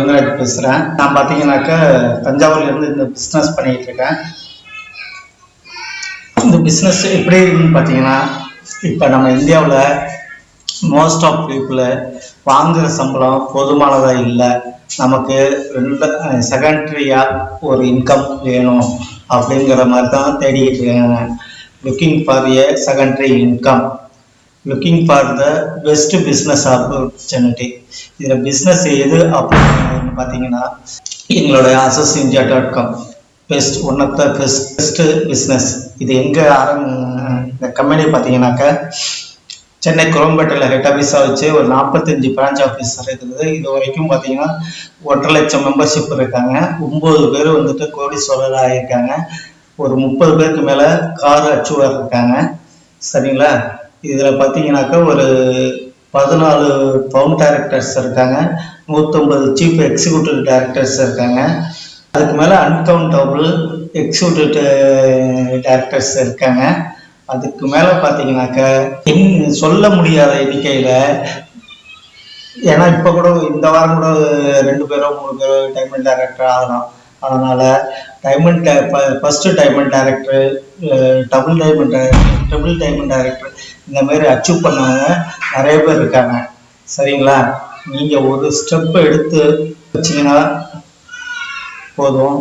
ரங்கராஜ் பேசுகிறேன் நான் பார்த்தீங்கன்னாக்கா தஞ்சாவூர்லேருந்து இந்த பிஸ்னஸ் பண்ணிகிட்டு இருக்கேன். இந்த பிஸ்னஸ் எப்படி இருக்குன்னு பார்த்தீங்கன்னா இப்போ நம்ம இந்தியாவில் மோஸ்ட் ஆஃப் பீப்புள் வாங்குகிற சம்பளம் போதுமானதாக இல்லை. நமக்கு ரெண்டு செகண்ட்ரியாக ஒரு இன்கம் வேணும் அப்படிங்கிற மாதிரி தான் தேடிக்கிட்டு இருக்காங்க. Looking for a secondary income looking for the best business opportunity இதில் பிஸ்னஸ் எது அப்படின்னு பார்த்தீங்கன்னா எங்களோட Access India dot com best one of the best best business இது எங்கே ஆரம்ப இந்த கம்பெனி பார்த்தீங்கன்னாக்கா சென்னை குரம்பேட்டையில் ஹெட் ஆஃபீஸாக வச்சு ஒரு நாற்பத்தஞ்சு பிரான்ச் ஆஃபீஸ் இருக்குது. இது வரைக்கும் பார்த்தீங்கன்னா ஒன்றரை லட்சம் மெம்பர்ஷிப் இருக்காங்க. ஒம்பது பேர் வந்துட்டு கோடீஸ்வரர் ஆகியிருக்காங்க ஒரு முப்பது பேருக்கு மேலே கார் அச்சுவர் இருக்காங்க. சரிங்களா? இதில் பார்த்தீங்கன்னாக்கா ஒரு பதினாலு பவுன் டேரக்டர்ஸ் இருக்காங்க. நூற்றம்பது சீஃப் எக்ஸிக்யூட்டிவ் டேரக்டர்ஸ் இருக்காங்க. அதுக்கு மேலே அன்கவுண்டபுள் எக்ஸிக்யூட்டிவ் டேரக்டர்ஸ் இருக்காங்க. அதுக்கு மேலே பார்த்தீங்கன்னாக்க எண் சொல்ல முடியாத எண்ணிக்கையில் ஏன்னா இப்போ கூட இந்த வாரம் கூட ரெண்டு பேரோ மூணு பேரோ டைமண்ட் டேரக்டர் ஆகலாம். அதனால் diamond first diamond director double diamond director triple diamond director இந்த மாதிரி அச்சீவ் பண்ணவங்க நிறைய பேர் இருக்காங்க. சரிங்களா? நீங்கள் ஒரு ஸ்டெப் எடுத்து வச்சிங்கன்னா போதும்.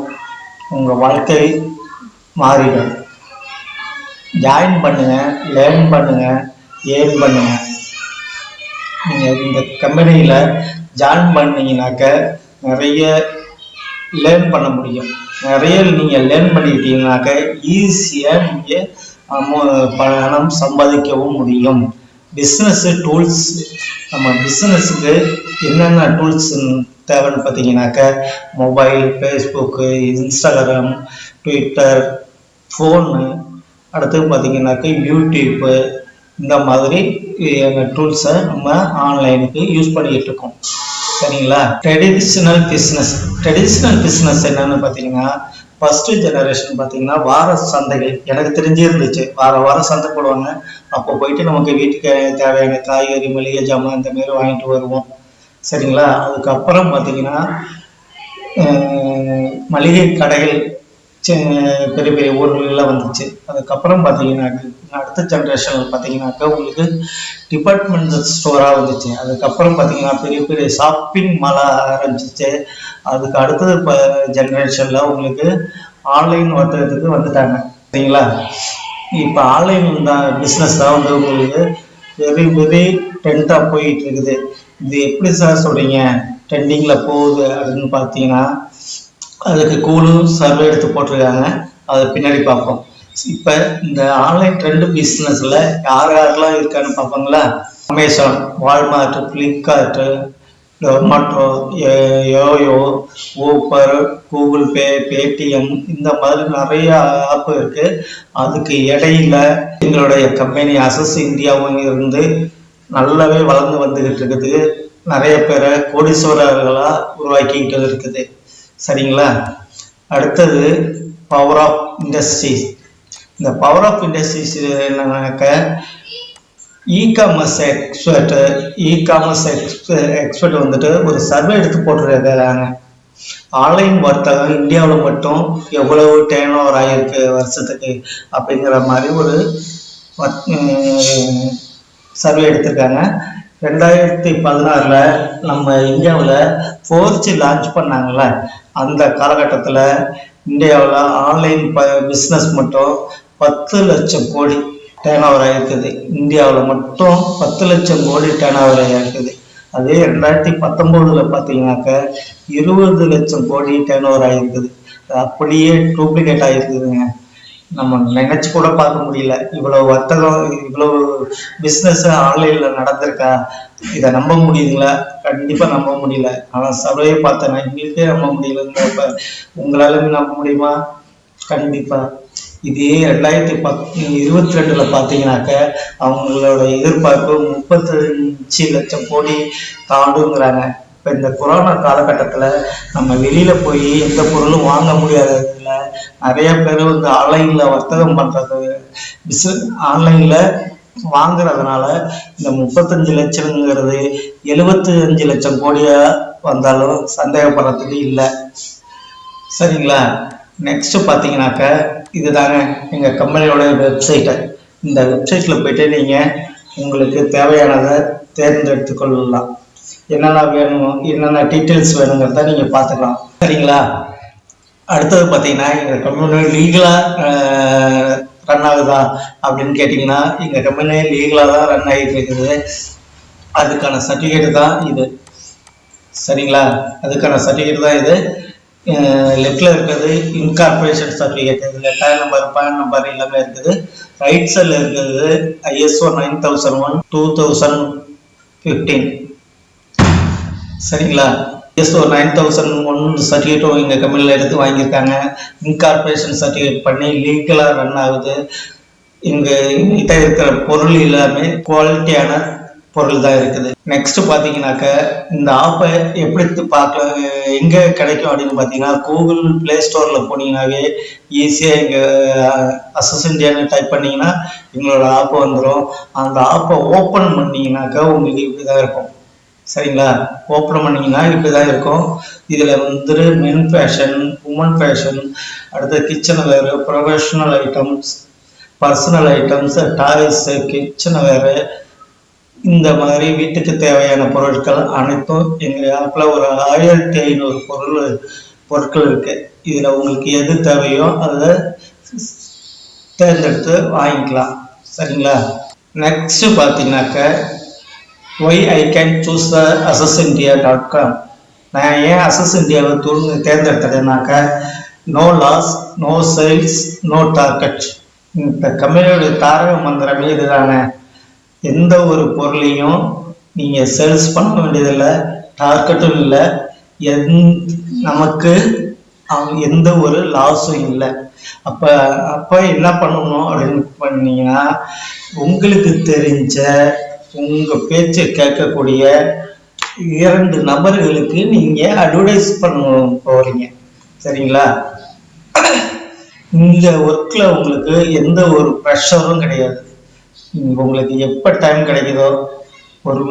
உங்கள் வாழ்க்கை மாறிடும். ஜாயின் பண்ணுங்கள் லேர்ன் பண்ணுங்கள் ஏர்ன் பண்ணுங்கள் நீங்கள் இந்த கம்பெனியில் ஜாயின் பண்ணிங்கனாக்க நிறைய லேர்ன் பண்ண முடியும். நிறைய நீங்கள் லேர்ன் பண்ணிக்கிட்டீங்கனாக்க ஈஸியாக நீங்கள் பணம் சம்பாதிக்கவும் முடியும். பிஸ்னஸ்ஸு டூல்ஸ் நம்ம பிஸ்னஸுக்கு என்னென்ன டூல்ஸ் தேவைன்னு பார்த்தீங்கன்னாக்க mobile Facebook Instagram Twitter phone அடுத்து பார்த்தீங்கன்னாக்க யூடியூப்பு இந்த மாதிரி டூல்ஸை நம்ம ஆன்லைனுக்கு யூஸ் பண்ணிக்கிட்டு இருக்கோம். சரிங்களா? ட்ரெடிஷ்னல் பிஸ்னஸ் ட்ரெடிஷ்னல் பிஸ்னஸ் என்னன்னு பார்த்தீங்கன்னா ஃபர்ஸ்ட் ஜெனரேஷன் பார்த்தீங்கன்னா வார சந்தைகள். எனக்கு தெரிஞ்சே இருந்துச்சு வார வாரம் சந்தை போடுவாங்க. அப்போ போயிட்டு நமக்கு வீட்டுக்கு தேவையான காய்கறி மளிகை ஜாமான் இந்த மாதிரி வாங்கிட்டு வருவோம். சரிங்களா? அதுக்கப்புறம் பார்த்தீங்கன்னா மளிகை கடைகள் பெரிய பெரிய ஊர்களெல்லாம் வந்துச்சு. அதுக்கப்புறம் பார்த்தீங்கன்னா அடுத்த ஜென்ரேஷனில் பார்த்தீங்கன்னாக்கா உங்களுக்கு டிபார்ட்மெண்டல் ஸ்டோராக வந்துச்சு. அதுக்கப்புறம் பார்த்தீங்கன்னா பெரிய பெரிய ஷாப்பிங் மாலாக ஆரம்பிச்சிச்சு. அதுக்கு அடுத்தது இப்போ ஜென்ரேஷனில் உங்களுக்கு ஆன்லைன் வர்த்தகத்துக்கு வந்துட்டாங்க. சரிங்களா? இப்போ ஆன்லைன் தான் பிஸ்னஸ் தான் வந்து உங்களுக்கு வெரி வெரி ட்ரெண்டாக போயிட்டு இருக்குது. இது எப்படி சார் சொல்கிறீங்க ட்ரெண்டிங்கில் போகுது அப்படின்னு பார்த்தீங்கன்னா அதுக்கு கூலும் சர்வே எடுத்து போட்டிருக்காங்க. அதை பின்னாடி பார்ப்போம். இப்போ இந்த ஆன்லைன் ட்ரெண்டு பிஸ்னஸில் யார் யாரெல்லாம் இருக்கான்னு பார்ப்போங்களா? Amazon Walmart Flipkart Zomato Yoyo Uber Google Pay Paytm இந்த மாதிரி நிறைய ஆப் இருக்குது அதுக்கு இடையில எங்களுடைய கம்பெனி அசஸ் இந்தியாவும் இருந்து நல்லாவே வளர்ந்து வந்துக்கிட்டு இருக்குது. நிறைய பேரை கோடீஸ்வரர்களாக உருவாக்கிக்கிட்டு இருக்குது. சரிங்களா? அடுத்தது பவர் ஆஃப் இண்டஸ்ட்ரீஸ் இந்த பவர் ஆஃப் இண்டஸ்ட்ரீஸ் என்னன்னாக்க e commerce e commerce e commerce expert வந்துட்டு ஒரு சர்வே எடுத்து போட்டுருக்காங்க ஆன்லைன் வர்த்தகம் இந்தியாவில் மட்டும் எவ்வளவு டேர்ன் ஓவர் ஆகிருக்கு வருஷத்துக்கு அப்படிங்கிற மாதிரி ஒரு சர்வே எடுத்திருக்காங்க. ரெண்டாயிரத்தி பதினாறில் நம்ம இந்தியாவில் ஃபோர் ஜி லான்ச் பண்ணாங்கல்ல அந்த காலகட்டத்தில் இந்தியாவில் ஆன்லைன் ப பிஸ்னஸ் மட்டும் பத்து லட்சம் கோடி டேர்ன் ஓவர் ஆகிருக்குது இந்தியாவில் மட்டும் பத்து லட்சம் கோடி டேன் ஓவர் ஆகிருக்குது அதே ரெண்டாயிரத்தி பத்தொம்போதில் பார்த்தீங்கன்னாக்க இருபது லட்சம் கோடி டேர்ன் ஓவர் ஆகிருக்குது அப்படியே டூப்ளிகேட் ஆகிருக்குதுங்க நம்ம நினைச்சு கூட பார்க்க முடியல. இவ்வளவு வர்த்தகம் இவ்வளவு பிஸ்னஸ் ஆன்லைனில் நடந்திருக்கா? இதை நம்ப முடியுதுங்களா? கண்டிப்பாக நம்ப முடியல. ஆனால் சபையை பார்த்தேன் எங்களுக்கே நம்ப முடியலங்கிறப்ப உங்களால நம்ப முடியுமா? கண்டிப்பாக இதே ரெண்டாயிரத்தி பத் இருபத்தி ரெண்டில் பார்த்தீங்கன்னாக்க அவங்களோட எதிர்பார்ப்பு முப்பத்தஞ்சு லட்சம் கோடி தாண்டுங்கிறாங்க. இப்போ இந்த கொரோனா காலகட்டத்தில் நம்ம வெளியில் போய் எந்த பொருளும் வாங்க முடியாததுல நிறைய பேர் வந்து ஆன்லைனில் வர்த்தகம் பண்ணுறது பிஸ்னஸ் ஆன்லைனில் வாங்குறதுனால இந்த முப்பத்தஞ்சு லட்சங்கிறது எழுபத்தி அஞ்சு லட்சம் கோடியா வந்தாலும் சந்தேகப்படுறதுக்கு இல்லை. சரிங்களா? நெக்ஸ்ட் பார்த்தீங்கன்னாக்க இதுதாங்க எங்கள் கம்பெனியோட வெப்சைட்டை இந்த வெப்சைட்டில் போயிட்டு நீங்கள் உங்களுக்கு தேவையானதை தேர்ந்தெடுத்து கொள்ளலாம். என்னென்ன வேணும் என்னென்ன டீட்டெயில்ஸ் வேணுங்கிறத நீங்கள் பார்த்துக்கலாம். சரிங்களா? அடுத்தது பார்த்தீங்கன்னா எங்கள் கம்பெனி லீகலாக ரன் ஆகுதா அப்படின்னு கேட்டிங்கன்னா எங்கள் கம்பெனி லீகலாக தான் ரன் ஆகிட்டு இருக்குது. அதுக்கான சர்டிஃபிகேட் தான் இது. சரிங்களா? அதுக்கான சர்டிஃபிகேட் தான் இது. லெஃப்டில் இருக்கிறது இன்கார்பரேஷன் சர்டிஃபிகேட் இதில் டயர் நம்பர் பேன் நம்பர் எல்லாமே இருக்குது. ரைட் சைடில் இருக்கிறது ISO nine thousand one two thousand fifteen சரிங்களா? எஸ்ஓ நைன் தௌசண்ட் ஒன் சர்டிஃபிகேட்டும் எங்கள் கம்பெனியில் எடுத்து வாங்கியிருக்காங்க. இன்கார்பரேஷன் சர்டிஃபிகேட் பண்ணி லீகலாக ரன் ஆகுது. எங்கள் கிட்ட இருக்கிற பொருள் எல்லாமே குவாலிட்டியான பொருள் தான் இருக்குது. நெக்ஸ்ட் பார்த்தீங்கன்னாக்க இந்த ஆப்பை எப்படி பார்க்கலாம் எங்கே கிடைக்கும் அப்படின்னு பார்த்தீங்கன்னா கூகுள் ப்ளே ஸ்டோரில் போனீங்கன்னாவே ஈஸியாக எங்கள் அசஸ் டைப் பண்ணிங்கன்னா எங்களோட ஆப்பு வந்துடும் அந்த ஆப்பை ஓப்பன் பண்ணீங்கன்னாக்கா உங்களுக்கு இப்படி தான் இருக்கும். சரிங்களா? ஓப்பன் பண்ணீங்கன்னா இப்படி தான் இருக்கும். இதில் வந்துட்டு மென் ஃபேஷன் உமன் ஃபேஷன் அடுத்து கிச்சன் வேறு professional items personal items toys kitchen வேறு இந்த மாதிரி வீட்டுக்கு தேவையான பொருட்கள் அனைத்தும் எங்கள் ஆப்பில் ஒரு ஆயிரத்தி ஐநூறு பொருள் பொருட்கள் இருக்குது இதில் உங்களுக்கு எது தேவையோ அதை தேர்ந்தெடுத்து வாங்கிக்கலாம். சரிங்களா? நெக்ஸ்ட்டு பார்த்தீங்கன்னாக்க why I can choose the Access India dot com நான் ஏன் அசஸ் இந்தியாவை தூண்டு தேர்ந்தெடுத்ததுனாக்க no loss no sales no target இந்த கம்பெனியோட தாரக மந்திரமே இதுதானே. எந்த ஒரு பொருளையும் நீங்கள் சேல்ஸ் பண்ண வேண்டியதில்லை டார்கெட்டும் இல்லை. எந் நமக்கு அவங்க எந்த ஒரு லாஸும் இல்லை. அப்போ அப்போ என்ன பண்ணணும் அப்படின்னு பண்ணீங்கன்னா உங்களுக்கு தெரிஞ்ச உங்கள் பேச்சை கேட்கக்கூடிய இரண்டு நபர்களுக்கு நீங்கள் அட்வர்டைஸ் பண்ண போகிறீங்க சரிங்களா? இந்த ஒர்க்கில் உங்களுக்கு எந்த ஒரு ப்ரெஷரும் கிடையாது. உங்களுக்கு எப்போ டைம் கிடைக்குதோ ஒரு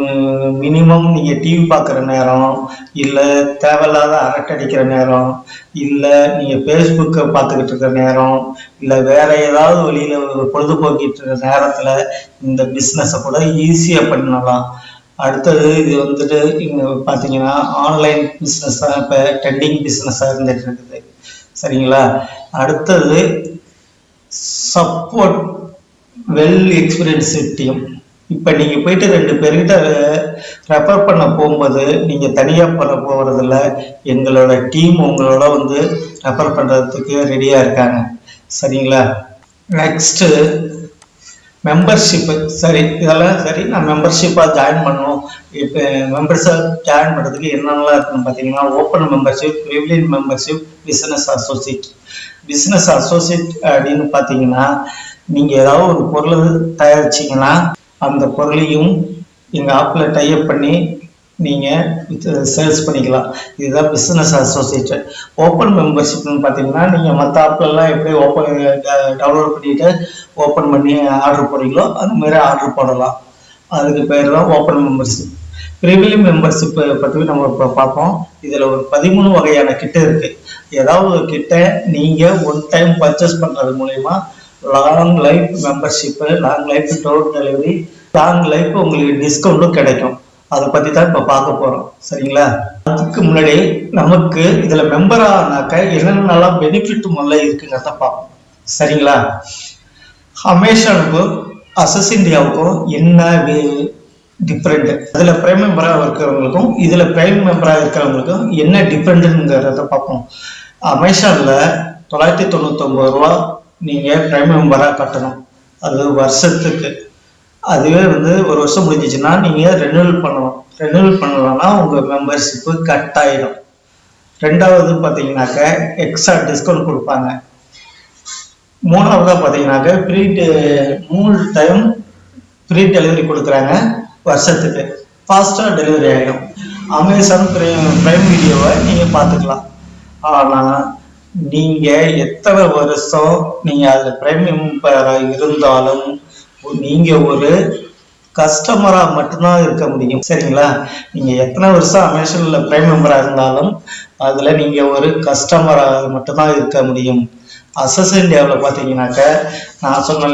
மினிமம் நீங்கள் டிவி பார்க்குற நேரம் இல்லை தேவையில்லாத அரட்டடிக்கிற நேரம் இல்லை நீங்கள் ஃபேஸ்புக்கை பார்த்துக்கிட்டு இருக்கிற நேரம் இல்லை வேற ஏதாவது வழியில் பொழுதுபோக்கிட்டு இருக்கிற நேரத்தில் இந்த பிஸ்னஸை கூட ஈஸியாக பண்ணலாம். அடுத்தது இது வந்துட்டு இங்கே பார்த்தீங்கன்னா ஆன்லைன் பிஸ்னஸாக இப்போ ட்ரெண்டிங் பிஸ்னஸாக இருந்துகிட்டு இருக்குது. சரிங்களா? அடுத்தது சப்போர்ட் வெல் எக்ஸ்பீரியன்ஸ் டீம் இப்போ நீங்கள் போயிட்டு ரெண்டு பேர்கிட்ட ரெஃபர் பண்ண போகும்போது நீங்கள் தனியாக பண்ண போகிறதில்ல எங்களோட டீம் உங்களோட வந்து ரெஃபர் பண்ணுறதுக்கு ரெடியாக இருக்காங்க. சரிங்களா? நெக்ஸ்ட்டு மெம்பர்ஷிப்பு சரி இதெல்லாம் சரி. நான் மெம்பர்ஷிப்பாக ஜாயின் பண்ணணும் இப்போ மெம்பர்ஸாக ஜாயின் பண்ணுறதுக்கு என்னென்னலாம் இருக்குன்னு பார்த்தீங்கன்னா open membership privilege membership business associate business associate அப்படின்னு பார்த்தீங்கன்னா நீங்கள் ஏதாவது ஒரு பொருள் தயாரிச்சிங்கன்னா அந்த பொருளையும் எங்கள் ஆப்பில் டைப் பண்ணி நீங்கள் சேல்ஸ் பண்ணிக்கலாம். இதுதான் பிஸ்னஸ் அசோசியேட்டட் ஓப்பன் மெம்பர்ஷிப்னு பார்த்தீங்கன்னா நீங்கள் மற்ற ஆப்லெல்லாம் எப்படி ஓப்பன் டவுன்லோட் பண்ணிவிட்டு ஓப்பன் பண்ணி ஆர்டர் போடுறீங்களோ அது மாதிரி ஆர்டர் போடலாம். அதுக்கு பேர் தான் ஓப்பன் மெம்பர்ஷிப் ப்ரீமியம் மெம்பர்ஷிப் பற்றி நம்ம இப்போ பார்ப்போம். இதில் ஒரு பதிமூணு வகையான கிட்ட இருக்குது ஏதாவது ஒரு கிட்ட நீங்கள் ஒன் டைம் பர்ச்சேஸ் பண்ணுறது மூலயமா long life membership long life door delivery long life உங்களுக்கு டிஸ்கவுண்ட்டும் கிடைக்கும். அதை பற்றி தான் இப்போ பார்க்க போகிறோம் சரிங்களா? அதுக்கு முன்னாடி நமக்கு இதில் மெம்பர் ஆனாக்க என்னென்னலாம் பெனிஃபிட் முதல்ல இருக்குங்கிறத பார்ப்போம். சரிங்களா? அமேசானுக்கும் அசஸ் இந்தியாவுக்கும் என்ன டிஃப்ரெண்ட் அதில் பிரைம் மெம்பராக இருக்கிறவங்களுக்கும் இதில் பிரைம் மெம்பராக இருக்கிறவங்களுக்கும் என்ன டிஃப்ரெண்ட்டுங்கிறத பார்ப்போம். அமேசானில் தொள்ளாயிரத்தி தொண்ணூத்தொம்பது ரூபா நீங்கள் பிரைம் மெம்பராக கட்டணும். அது வருஷத்துக்கு. அதுவே வந்து ஒரு வருஷம் முடிஞ்சிச்சுன்னா நீங்கள் ரெனுவல் பண்ணணும்? ரெனுவல் பண்ணலன்னா உங்கள் மெம்பர்ஷிப்பு கட் ஆகிடும் ரெண்டாவது பார்த்தீங்கன்னாக்க எக்ஸ்ட்ரா டிஸ்கவுண்ட் கொடுப்பாங்க. மூணாவதாக பார்த்தீங்கன்னாக்க ஃப்ரீ மூணு டைம் ஃப்ரீ டெலிவரி கொடுக்குறாங்க வருஷத்துக்கு. ஃபாஸ்ட்டாக டெலிவரி ஆகிடும் அமேசான் பிரைம் பிரைம் வீடியோவை நீங்கள் பார்த்துக்கலாம் ஆனால் நீங்கள் எத்தனை வருஷம் நீங்கள் அதில் பிரேமியம் மெம்பராக இருந்தாலும் நீங்கள் ஒரு கஸ்டமராக மட்டும்தான் இருக்க முடியும். சரிங்களா? நீங்கள் எத்தனை வருஷம் அமேசானில் ப்ரைம் மெம்பராக இருந்தாலும் அதில் நீங்கள் ஒரு கஸ்டமராக மட்டும்தான் இருக்க முடியும். அசஸ் இந்தியாவில் பார்த்தீங்கன்னாக்க நான் சொன்ன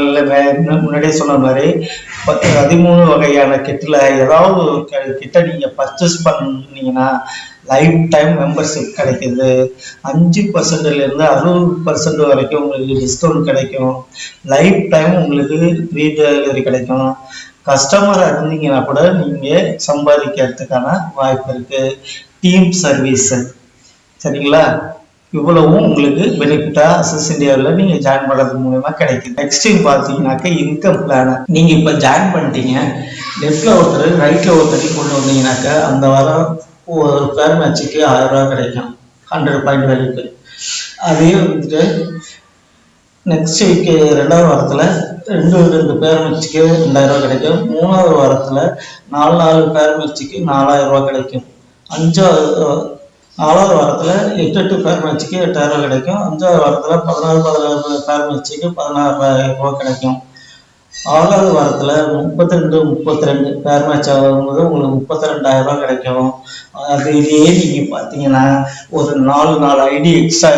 முன்னாடியே சொன்ன மாதிரி பத்து பதிமூணு வகையான கிட்டில் ஏதாவது ஒரு க- கிட்ட நீங்கள் பர்ச்சேஸ் பண்ணீங்கன்னா லைஃப் டைம் மெம்பர்ஷிப் கிடைக்குது. அஞ்சு பர்சன்ட்லேருந்து அறுபது பர்சன்ட் வரைக்கும் உங்களுக்கு டிஸ்கவுண்ட் கிடைக்கும். லைஃப் டைம் உங்களுக்கு ஃப்ரீ டெலிவரி கிடைக்கும். கஸ்டமராக இருந்தீங்கன்னா கூட நீங்கள் சம்பாதிக்கிறதுக்கான வாய்ப்பு இருக்குது டீம் சர்வீஸு சரிங்களா? இவ்வளவும் உங்களுக்கு பெனிஃபிட்டாக அசஸ் இந்தியாவில் நீங்கள் ஜாயின் பண்ணுறது மூலயமா கிடைக்கும் நெக்ஸ்ட் பார்த்தீங்கன்னாக்க இன்கம் பிளான் நீங்கள் இப்போ ஜாயின் பண்ணிட்டீங்க. லெஃப்டில் ஒருத்தர் ரைட்டில் ஒருத்தர் கொண்டு வந்தீங்கன்னாக்கா அந்த வாரம் ஒரு பேர் மேட்சுக்கு ஆயிரம் ரூபாய் கிடைக்கும். ஹண்ட்ரட் பாயிண்ட் வேல்யூக்கு அதே வந்துட்டு நெக்ஸ்ட் வீக்கு ரெண்டாவது வாரத்தில் ரெண்டு ரெண்டு பேர் மேட்சுக்கு ரெண்டாயிரம் ரூபாய் கிடைக்கும். மூணாவது வாரத்தில் நாலு நாலு பேர் மேட்சுக்கு நாலாயிரம் ரூபாய் கிடைக்கும். அஞ்சாவது நாலாவது வாரத்தில் எட்டு எட்டு பேர் மேட்சுக்கு எட்டாயிரம் ரூபாய் கிடைக்கும். அஞ்சாவது வாரத்தில் பதினாறு பதினாறு பேர் மேட்சுக்கு பதினாறாயிரம் ரூபாய் கிடைக்கும். ஆறாவது வாரத்தில் முப்பத்தி ரெண்டு முப்பத்தி ரெண்டு பேர் மேட்ச் ஆகும்போது உங்களுக்கு முப்பத்தி ரெண்டாயிரம் ரூபாய் கிடைக்கும். இதையே நீங்கள் பார்த்தீங்கன்னா ஒரு நாலு நாலு ஐடி எக்ஸ்ட்ரா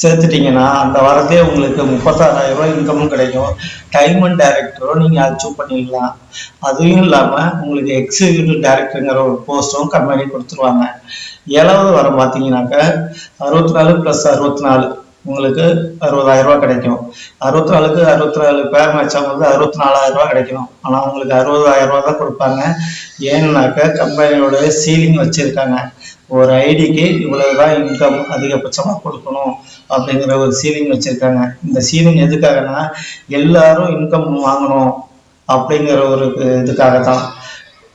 சேர்த்துட்டீங்கன்னா அந்த வாரத்தையே உங்களுக்கு முப்பத்தாறாயிரம் ரூபாய் இன்கமும் கிடைக்கும். டைமண்ட் டைரக்டரும் நீங்கள் அச்சீவ் பண்ணிடலாம். அதுவும் இல்லாமல் உங்களுக்கு எக்ஸிக்யூட்டிவ் டைரக்டருங்கிற ஒரு போஸ்ட்டும் கம்பெனி கொடுத்துருவாங்க. ஏழாவது வாரம் பார்த்தீங்கன்னாக்க அறுபத்தி நாலு ப்ளஸ் அறுபத்தி நாலு. உங்களுக்கு அறுபதாயிரம் ரூபாய் கிடைக்கும். அறுபத்தி நாலுக்கு அறுபத்தி நாலு பேர் மேட்ச் வந்து அறுபத்தி நாலாயிரம் ரூபாய் கிடைக்கும் ஆனால் உங்களுக்கு அறுபதாயிரம் ரூபாய் தான் கொடுப்பாங்க. ஏன்னாக்க கம்பெனியோட சீலிங் வச்சுருக்காங்க. ஒரு ஐடிக்கு இவ்வளவுதான் இன்கம் அதிகபட்சமாக கொடுக்கணும் அப்படிங்கிற ஒரு சீலிங் வச்சுருக்காங்க. இந்த சீலிங் எதுக்காகனா எல்லாரும் இன்கம் வாங்கணும் அப்படிங்கிற ஒரு இதுக்காக தான்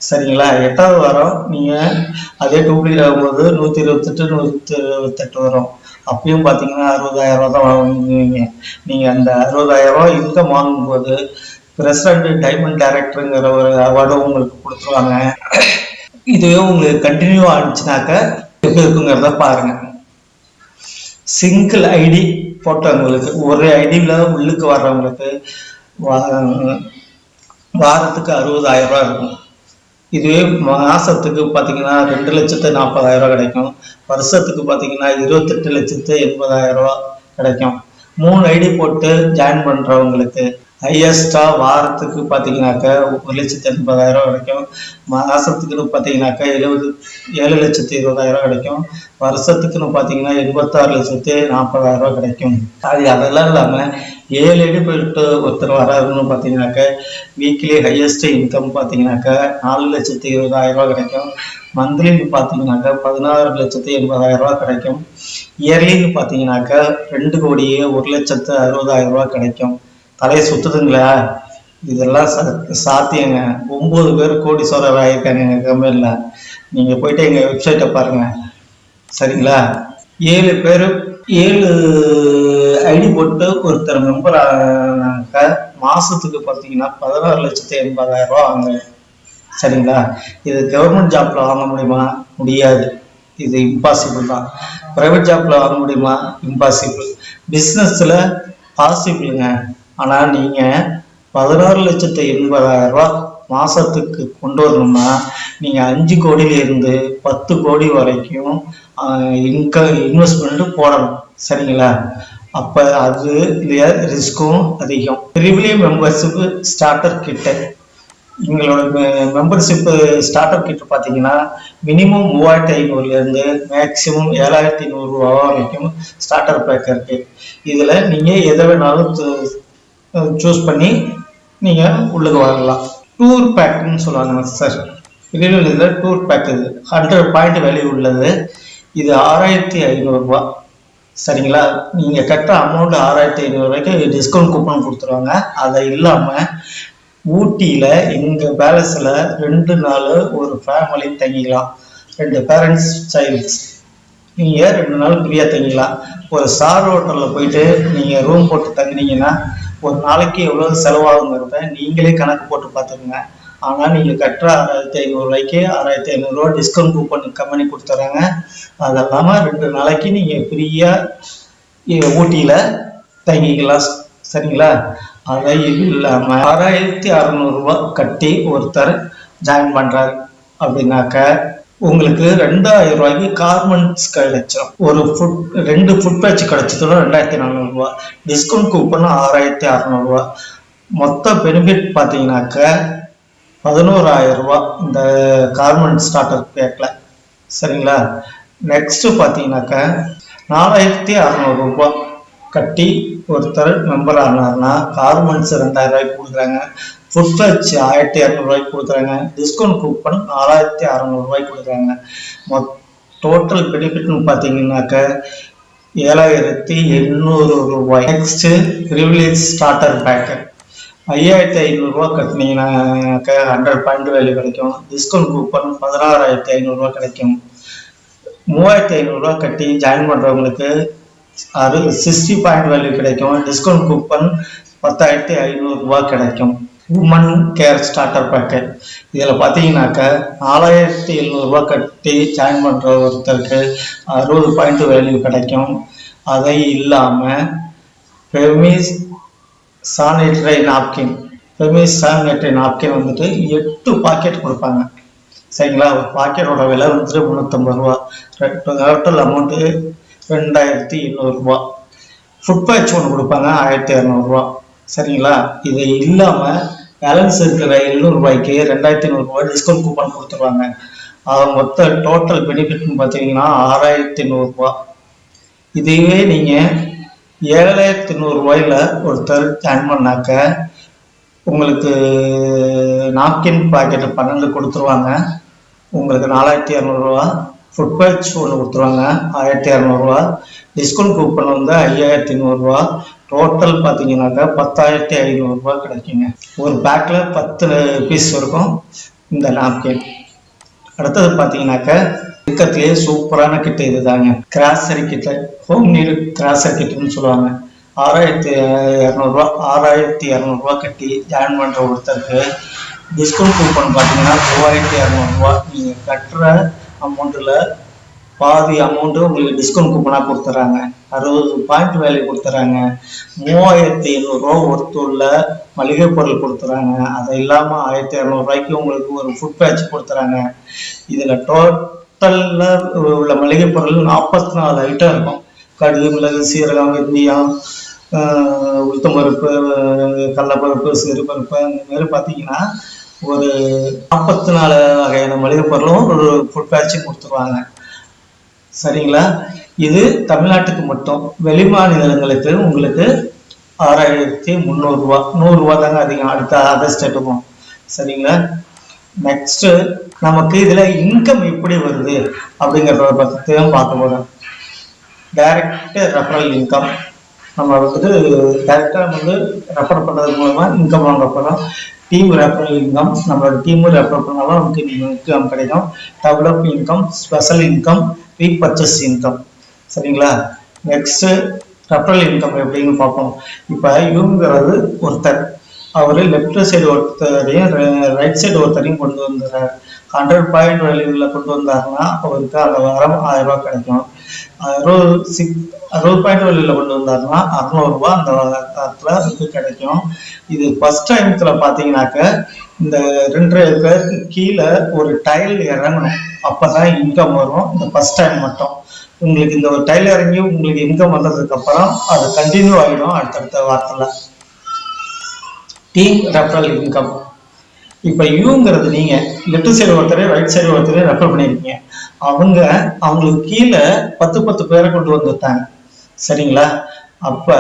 சரிங்களா? எட்டாவது வாரம் நீங்கள் அதே டூப்ளிகேட் ஆகும்போது நூற்றி இருபத்தெட்டு நூற்றி இருபத்தெட்டு வரும். அப்பயும் பார்த்தீங்கன்னா அறுபதாயிரம் ரூபா தான் வாங்குவீங்க. நீங்கள் அந்த அறுபதாயிரம் ரூபா இன்கம் வாங்கும்போது பிரசிடண்ட் டைமண்ட் டைரக்டருங்கிற ஒரு அவார்டும் உங்களுக்கு கொடுத்துருவாங்க. இதுவே உங்களுக்கு கண்டினியூ ஆனிச்சுனாக்க இருக்குங்கிறத பாருங்க. சிங்கிள் ஐடி போட்டவங்களுக்கு ஒரு ஐடியில் உள்ளுக்கு வர்றவங்களுக்கு வாரத்துக்கு அறுபதாயிரம் ரூபாய் இருக்கும். இதுவே மாசத்துக்கு பார்த்தீங்கன்னா ரெண்டு லட்சத்து நாற்பதாயிரம் ரூபாய் கிடைக்கும். வருஷத்துக்கு பார்த்தீங்கன்னா இருபத்தெட்டு லட்சத்து எண்பதாயிரம் கிடைக்கும். மூணு ஐடி போட்டு ஜாயின் பண்ணுறவங்களுக்கு ஹையஸ்டா வாரத்துக்கு பார்த்தீங்கன்னாக்க ஒரு லட்சத்து எண்பதாயிரம் கிடைக்கும். மாசத்துக்குன்னு பார்த்தீங்கன்னாக்கா எழுபது ஏழு லட்சத்து இருபதாயிரம் கிடைக்கும். வருஷத்துக்குன்னு பார்த்தீங்கன்னா எண்பத்தாறு லட்சத்து நாற்பதாயிரம் ரூபா கிடைக்கும். அது அதெல்லாம் இல்லாமல் ஏழு அடி போயிட்டு ஒருத்தர் வராருன்னு பார்த்தீங்கன்னாக்க வீக்லி ஹையஸ்ட் இன்கம் பார்த்தீங்கன்னாக்கா நாலு லட்சத்து இருபதாயிரம் ரூபா கிடைக்கும். மந்த்லின்னு பார்த்தீங்கன்னாக்கா பதினாறு லட்சத்து எண்பதாயிரம் ரூபா கிடைக்கும். இயர்லின்னு பார்த்தீங்கன்னாக்கா ரெண்டு கோடியே ஒரு லட்சத்து அறுபதாயிரம் ரூபா கிடைக்கும். தலையை சுத்துதுங்களா? இதெல்லாம் சா- சாத்தியங்க. ஒம்பது பேர் கோடீஸ்வரர் ஆகியிருக்காங்க எங்கள் கம்பெனியில் நீங்கள் போயிட்டு எங்கள் வெப்சைட்டை பாருங்கள் சரிங்களா? ஏழு பேர் ஏழு ஐடி போட்டு ஒருத்தர் மெம்பர் ஆனாக்க மாசத்துக்கு பார்த்தீங்கன்னா பதினாறு லட்சத்து எண்பதாயிரம் ரூபா வாங்க. சரிங்களா? இது கவர்மெண்ட் ஜாப்ல வாங்க முடியுமா? முடியாது. இது இம்பாசிபிள் தான். ப்ரைவேட் ஜாப்ல வாங்க முடியுமா? இம்பாசிபிள் பிஸ்னஸில் பாசிபிளுங்க ஆனால் நீங்கள் பதினாறு லட்சத்து எண்பதாயிரம் ரூபா மாசத்துக்கு கொண்டு வரணும்னா நீங்கள் அஞ்சு கோடியிலிருந்து பத்து கோடி வரைக்கும் இன்க இன்வெஸ்ட்மெண்ட் போடணும். சரிங்களா? அப்போ அது ரிஸ்க்கும் அதிகம். ப்ரிவிலியம் மெம்பர்ஷிப்பு ஸ்டார்டர் கிட்ட எங்களோட மெம்பர்ஷிப் ஸ்டார்டர் அப் கிட்ட பார்த்தீங்கன்னா மினிமம் மூவாயிரத்தி ஐநூறுலேருந்து மேக்ஸிமம் ஏழாயிரத்தி நூறுரூவா வரைக்கும் ஸ்டார்டர் பேக் இருக்கு. இதில் நீங்கள் எதை வேணாலும் சூஸ் பண்ணி நீங்கள் உள்ளுக்கு வரலாம் டூர் பேக்குன்னு சொல்லுவாங்க சார் இதில் இதில் டூர் பேக் இது. ஹண்ட்ரட் பாயிண்ட் வேல்யூ உள்ளது. இது ஆறாயிரத்தி ஐநூறுரூவா சரிங்களா? நீங்கள் கட்டுற அமௌண்ட் ஆறாயிரத்தி ஐநூறுரூவாய்க்கு டிஸ்கவுண்ட் கூப்பன் கொடுத்துருவாங்க. அதை இல்லாமல் ஊட்டியில் எங்கள் பேலஸில் ரெண்டு நாள் ஒரு ஃபேமிலி தங்கிக்கலாம். ரெண்டு பேரண்ட்ஸ் சைல்ட்ஸ் நீங்கள் ரெண்டு நாள் ஃப்ரீயாக தங்கிக்கலாம். ஒரு ஸ்டார் ஹோட்டலில் போயிட்டு நீங்கள் ரூம் போட்டு தங்கினீங்கன்னா ஒரு நாளைக்கு எவ்வளோ செலவாகுங்கிறத நீங்களே கணக்கு போட்டு பார்த்துக்குங்க. ஆனால் நீங்கள் கட்டுற ஆறாயிரத்தி ஐநூறுரூவாய்க்கு ஆறாயிரத்தி ஐநூறுரூவா டிஸ்கவுண்ட் கூப்பன் கம்பெனி கொடுத்துட்றாங்க அது இல்லாமல் ரெண்டு நாளைக்கு நீங்கள் ஃப்ரீயாக ஊட்டியில் தங்கிக்கலாம். சரிங்களா? அதை இல்லாமல் ஆறாயிரத்தி அறநூறுரூவா கட்டி ஒருத்தர் ஜாயின் பண்ணுறாரு அப்படின்னாக்க உங்களுக்கு ரெண்டாயிரம் ரூபாய்க்கு கார்மெண்ட்ஸ் கிடைச்சிடும் ஒரு ஃபுட் ரெண்டு ஃபுட் பேட்ச் கிடைச்சதோட ரெண்டாயிரத்தி நானூறுரூவா டிஸ்கவுண்ட் கூப்பன் ஆறாயிரத்தி அறநூறுவா. மொத்த பெனிஃபிட் பார்த்தீங்கன்னாக்க பதினோராயிரம் ரூபா. இந்த கார்மெண்ட் ஸ்டார்டர் பேக்கில் சரிங்களா? நெக்ஸ்ட்டு பார்த்தீங்கன்னாக்கா நாலாயிரத்தி அறநூறுபா கட்டி ஒருத்தர் மெம்பர் ஆனார்னா கார்மெண்ட்ஸ் ரெண்டாயிரம் ரூபாய்க்கு கொடுக்குறாங்க. ஃபுட் டச் ஆயிரத்தி இரநூறுவாய்க்கு கொடுக்குறாங்க. டிஸ்கவுண்ட் கூப்பன் நாலாயிரத்தி அறநூறுபாய்க்கு கொடுக்குறாங்க. மொத் டோட்டல் பெனிஃபிட்னு பார்த்தீங்கன்னாக்க ஏழாயிரத்தி எண்ணூறு ரூபாய். நெக்ஸ்ட்டு ரிவிலேஜ் ஸ்டார்டர் பேக்கு ஐயாயிரத்தி ஐநூறுரூவா கட்டினீங்கன்னாக்க ஹண்ட்ரட் பாயிண்ட் வேல்யூ கிடைக்கும். டிஸ்கவுண்ட் கூப்பன் பதினாறாயிரத்தி ஐநூறுரூவா கிடைக்கும். மூவாயிரத்தி ஐநூறுரூவா கட்டி ஜாயின் பண்ணுறவங்களுக்கு அது சிக்ஸ்டி பாயிண்ட் வேல்யூ கிடைக்கும். டிஸ்கவுண்ட் கூப்பன் பத்தாயிரத்தி ஐநூறுரூவா கிடைக்கும். உமன் கேர் ஸ்டார்டர் பேக்கெட் இதில் பார்த்தீங்கன்னாக்க நாலாயிரத்தி எழுநூறுபா கட்டி ஜாயின் பண்ணுற ஒருத்தருக்கு அறுபது பாயிண்ட் வேல்யூ கிடைக்கும். அதை இல்லாமல் ஃபெமிஸ் சானிட்டரி நாப்கின் எப்பவுமே சானிட்டரி நாப்கின் வந்துட்டு எட்டு பாக்கெட் கொடுப்பாங்க. சரிங்களா? ஒரு பாக்கெட்டோட விலை வந்துட்டு முந்நூற்றம்பது ரூபா. டோட்டல் அமௌண்ட்டு ரெண்டாயிரத்தி எண்ணூறுரூவா ஃபுட் பேட்ச் ஒன்று கொடுப்பாங்க ஆயிரத்தி இரநூறுவா சரிங்களா? இது இல்லாமல் பேலன்ஸ் இருக்கிற எழுநூறுபாய்க்கு ரெண்டாயிரத்தி நூறுரூவா டிஸ்கவுண்ட் கூப்பன் கொடுத்துருவாங்க. அது மொத்த டோட்டல் பெனிஃபிட்னு பார்த்தீங்கன்னா ஆறாயிரத்தி நூறுரூவா இதுவே நீங்கள் ஏழாயிரத்தி நூறுரூவாயில் ஒருத்தர் ஜாயின் பண்ணாக்க உங்களுக்கு நாப்கின் பாக்கெட்டு பன்னெண்டு கொடுத்துருவாங்க. உங்களுக்கு நாலாயிரத்தி இரநூறுவா ஃபுட் பேட்ச் ஒன்று கொடுத்துருவாங்க ஆயிரத்தி இரநூறுவா டிஸ்கவுண்ட் கூப்பன் வந்து ஐயாயிரத்தி நூறுரூவா டோட்டல் பார்த்தீங்கன்னாக்கா பத்தாயிரத்தி ஐநூறுரூவா கிடைக்குங்க. ஒரு பேக்கில் பத்து பீஸ் இருக்கும் இந்த நாப்கின் அடுத்தது பார்த்தீங்கன்னாக்கா இருக்கிறதுலேயே சூப்பரான கிட்ட இதுதாங்க. கிராசரி கிட்ட ஹோம் நீடு கிராசரி கிட்டன்னு சொல்லுவாங்க. ஆறாயிரத்தி இரநூறுவா ஆறாயிரத்தி இரநூறுவா கட்டி ஜாயின் பண்ணுற ஒருத்தருக்கு டிஸ்கவுண்ட் கூப்பன் பார்த்தீங்கன்னா மூவாயிரத்தி இரநூறுவா. நீங்கள் கட்டுற அமௌண்ட்டில் பாதி அமௌண்ட்டு உங்களுக்கு டிஸ்கவுண்ட் கூப்பனாக கொடுத்துட்றாங்க அறுபது பாயிண்ட் வேல்யூ கொடுத்துட்றாங்க மூவாயிரத்தி எழுநூறுவா ஒருத்தூரில் மளிகை பொருள் கொடுத்துட்றாங்க அது இல்லாமல் ஆயிரத்தி இரநூறுவாய்க்கு உங்களுக்கு ஒரு ஃபுட் பேட்ச் கொடுத்துட்றாங்க இதில் டோட்டலில் உள்ள மளிகை பொருள் நாற்பத்தி நாலு ஐட்டம் இருக்கும். கடுகு மிளகு சீரகம் வெந்தயம் உளுத்தம் பருப்பு கடலப்பருப்பு சிறுபருப்பு அந்த மாதிரி பார்த்தீங்கன்னா ஒரு நாற்பத்தி நாலு வகையான மளிகை பொருளும் ஒரு ஃபுட் பேட்சும் கொடுத்துருவாங்க. சரிங்களா? இது தமிழ்நாட்டுக்கு மட்டும் வெளி மாநிலங்களுக்கு உங்களுக்கு ஆறாயிரத்தி முந்நூறுரூவா நூறுரூவா தாங்க அதிகம். அடுத்த அதர் ஸ்டேட்டுக்கும் சரிங்களா? நெக்ஸ்ட் நமக்கு இதுல இன்கம் எப்படி வருது அப்படிங்கிறத பற்றி பார்க்க போறோம். டைரக்ட் ரெஃபரல் இன்கம் நம்ம வந்துட்டு டைரக்டாக வந்து ரெஃபர் பண்றது மூலமா இன்கம் வாங்க போறோம். டீம் ரெஃபரல் இன்கம் நம்மளோட டீம் ரெஃபர் பண்ணாலும் நமக்கு இன்கம் கிடைக்கும். Develop income special income repurchase income சரிங்களா? நெக்ஸ்ட் ரெஃபரல் இன்கம் எப்படின்னு பார்ப்போம். இப்போ இவங்கிறது ஒருத்தர். அவர் லெஃப்ட் சைடு ஒருத்தரையும் ரைட் சைடு ஒருத்தரையும் கொண்டு வந்துடுறாரு. ஹண்ட்ரட் பாயிண்ட் வேல்யூவில் கொண்டு வந்தாருன்னா அவருக்கு அந்த வாரம் ஆயிரம் ரூபாய் கிடைக்கும். அறுபது சிக் அறுபது பாயிண்ட் வேல்யூவில் கொண்டு வந்தாருன்னா அறநூறுபா அந்த வாரத்தில் அதுக்கு கிடைக்கும். இது ஃபர்ஸ்ட் டைமத்தில் பார்த்தீங்கன்னாக்க இந்த ரெண்டு பேருக்கு கீழே ஒரு டைல் இறங்கணும். அப்போ தான் இன்கம் வரும். இந்த ஃபர்ஸ்ட் டைம் மட்டும். உங்களுக்கு இந்த ஒரு டைல் இறங்கி உங்களுக்கு இன்கம் வந்ததுக்கப்புறம் அது கண்டினியூ ஆகிடும் அடுத்தடுத்த வாரத்தில். டீம் ரெஃபரல் இன்கம் இப்போ யூங்கிறது நீங்க லெஃப்ட் சைடு ஒருத்தர் ரைட் சைடு ஒருத்தர் ரெஃபர் பண்ணியிருக்கீங்க அவங்க அவங்களுக்கு கீழே பத்து பத்து பேரை கொண்டு வந்துட்டாங்க. சரிங்களா? அப்போ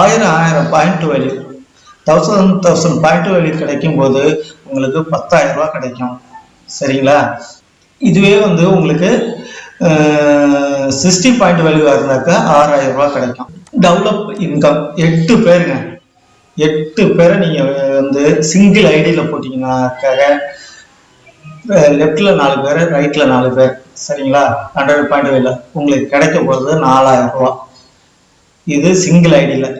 ஆயிரம் ஆயிரம் point value thousand thousand point value கிடைக்கும் போது உங்களுக்கு பத்தாயிரம் ரூபா கிடைக்கும். சரிங்களா? இதுவே வந்து உங்களுக்கு சிக்ஸ்டி பாயிண்ட் வேல்யூவாக இருந்தாக்கா ஆறாயிரம் ரூபா கிடைக்கும். டெவலப் இன்கம் எட்டு பேருங்க. எட்டு பேரை நீங்கள் வந்து சிங்கிள் ஐடியில் போட்டிங்கனாக்காக லெஃப்டில் நாலு பேர் ரைட்டில் நாலு பேர். சரிங்களா? ஹண்ட்ரட் பாயிண்ட் வேல உங்களுக்கு கிடைக்க போகிறது நாலாயிரம் ரூபா. இது சிங்கிள் ஐடியில்